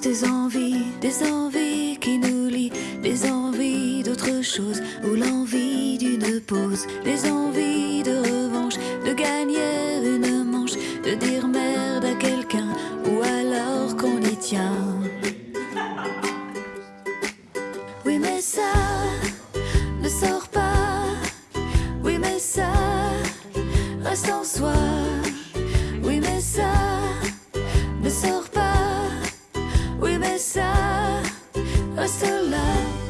des envies, des envies qui nous lient, des envies d'autre chose, ou l'envie d'une pause, des envies de revanche, de gagner une manche, de dire merde à quelqu'un, ou alors qu'on y tient. Oui mais ça ne sort pas, oui mais ça reste en soi. besa hasta la